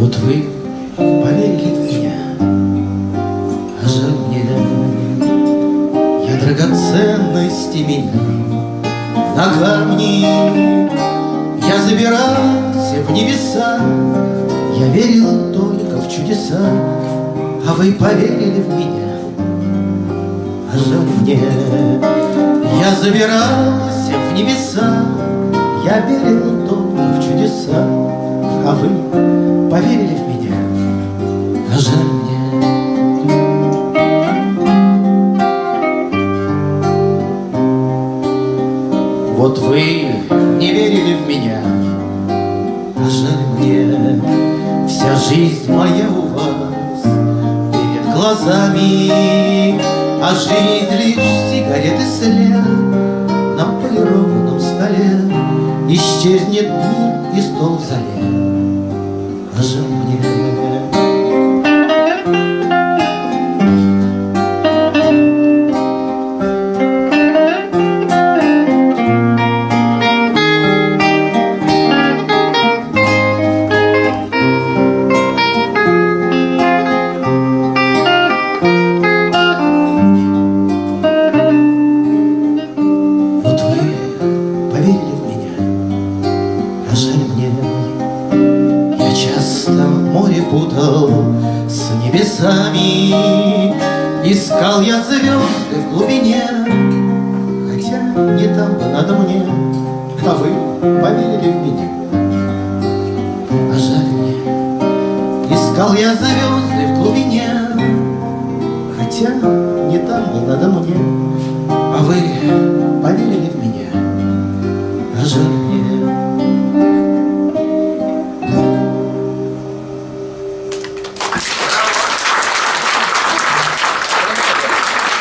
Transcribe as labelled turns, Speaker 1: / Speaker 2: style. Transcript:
Speaker 1: Вот вы поверили в меня, а жаль мне, Я драгоценности меня на камни. Я забирался в небеса, Я верил только в чудеса, А вы поверили в меня, а жаль мне. Я забирался в небеса, Я верил только в чудеса, А вы поверили в меня, а жаль мне. Вот вы не верили в меня, а жаль мне. Вся жизнь моя у вас перед глазами, А жизнь лишь сигареты след на полированном столе. Исчезнет мир и стол зале, а жаль мне. Море путал с небесами, Искал я звезды в глубине, Хотя не там бы надо мне, А вы поверили в меня, а жаль мне. Искал я звезды в глубине, Хотя не там бы надо мне, А